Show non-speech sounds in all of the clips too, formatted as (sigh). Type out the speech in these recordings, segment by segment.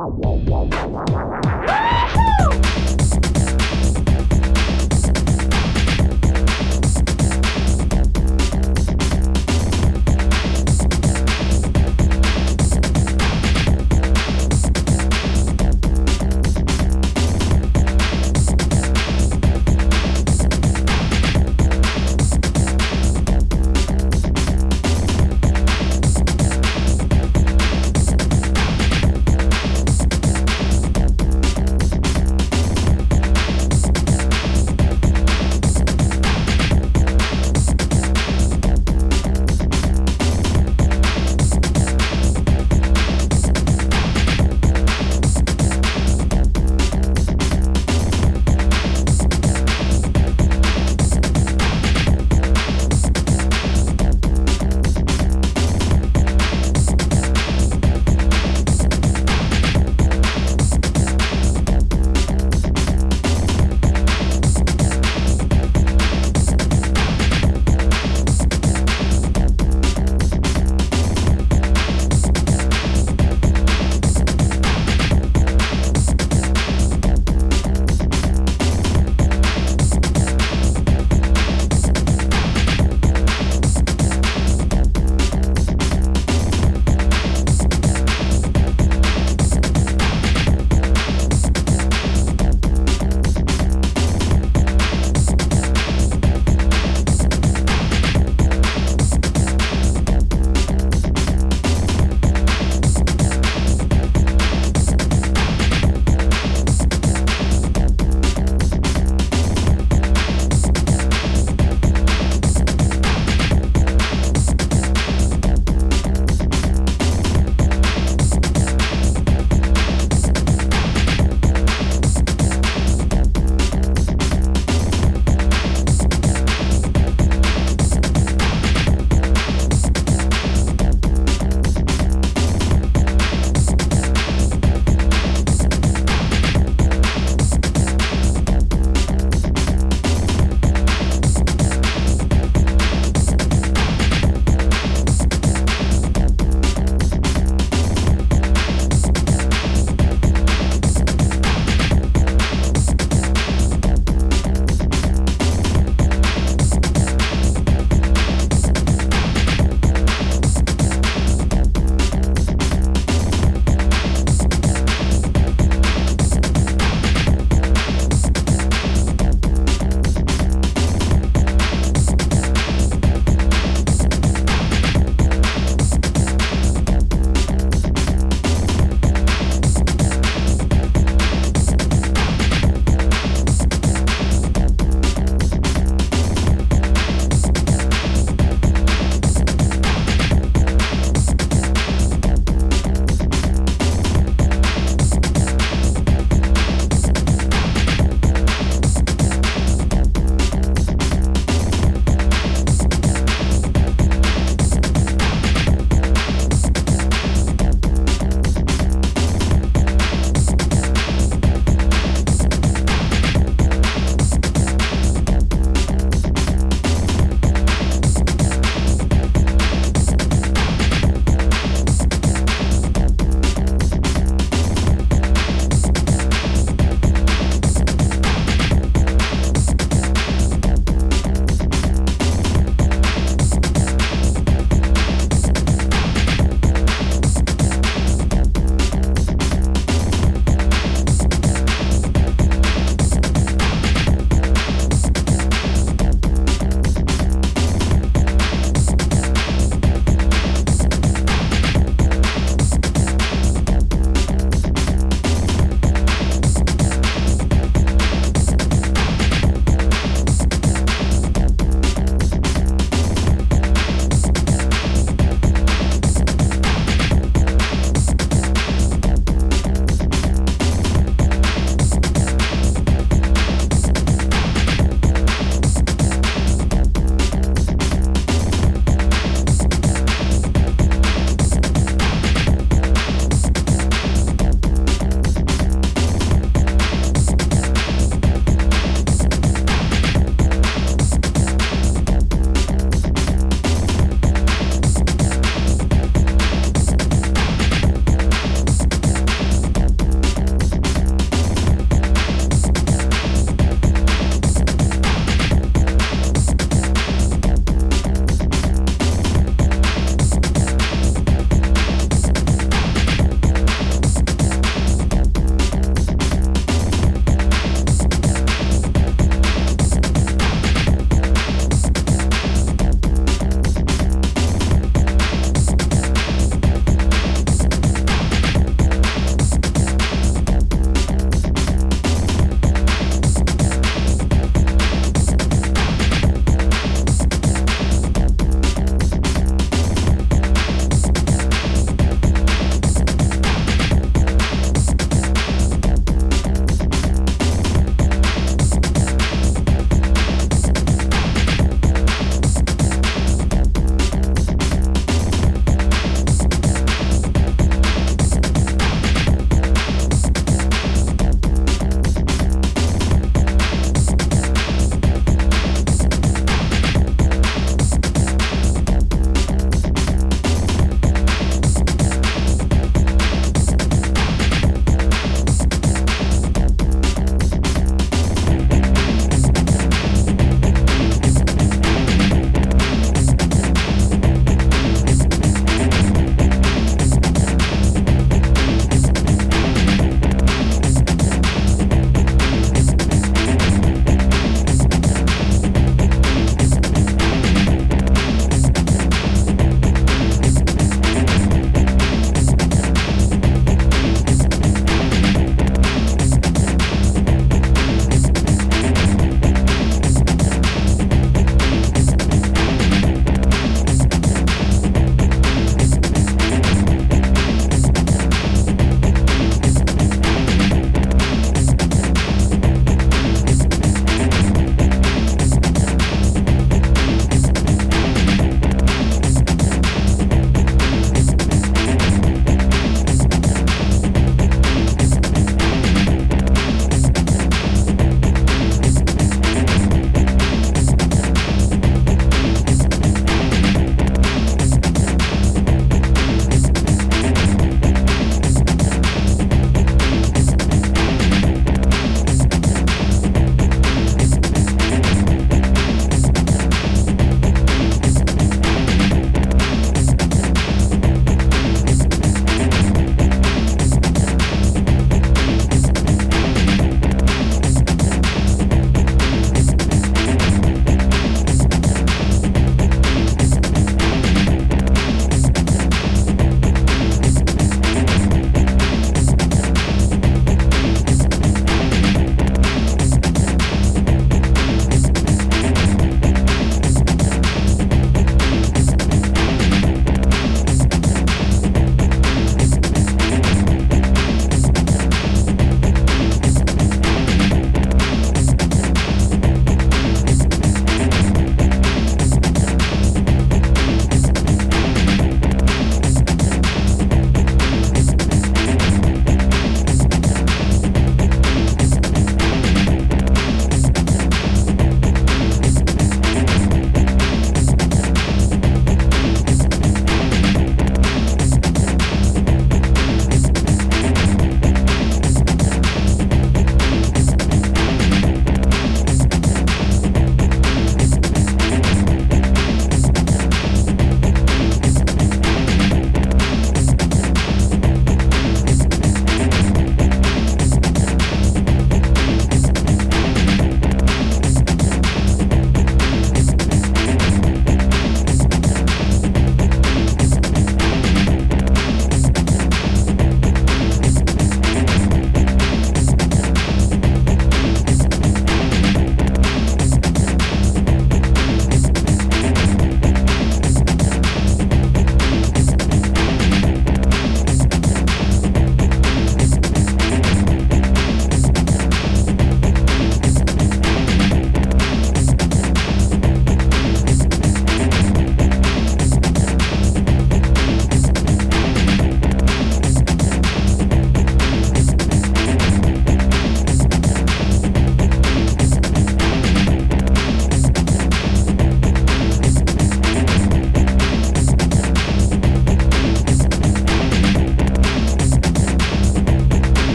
Woohoo!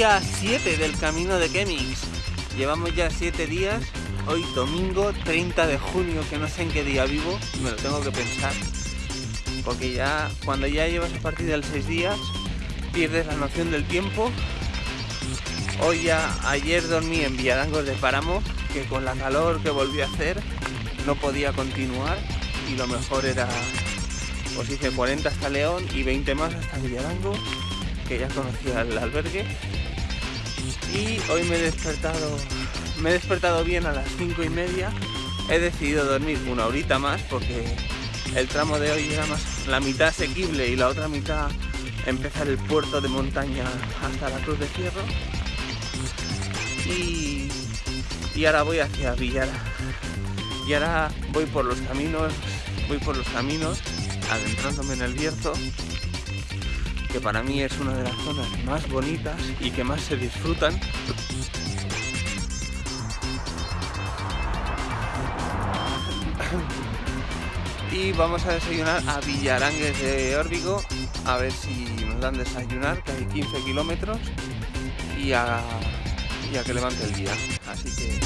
Día 7 del camino de Kemix. Llevamos ya 7 días, hoy domingo 30 de junio, que no sé en qué día vivo, me lo tengo que pensar. Porque ya, cuando ya llevas a partir del 6 días, pierdes la noción del tiempo. Hoy ya, ayer dormí en Villarangos de Páramo, que con la calor que volví a hacer, no podía continuar y lo mejor era, pues hice 40 hasta León y 20 más hasta Villarango que ya conocía el albergue. Y hoy me he despertado, me he despertado bien a las 5 y media. He decidido dormir una horita más porque el tramo de hoy era más la mitad asequible y la otra mitad empezar el puerto de montaña hasta la Cruz de Fierro. Y, y ahora voy hacia Villara. Y ahora voy por los caminos, voy por los caminos, adentrándome en el Bierzo que para mí es una de las zonas más bonitas y que más se disfrutan. (coughs) Y vamos a desayunar a Villarangues de Órbigo, a ver si nos dan desayunar, que hay 15 kilómetros, y a, y a que levante el día. Así que...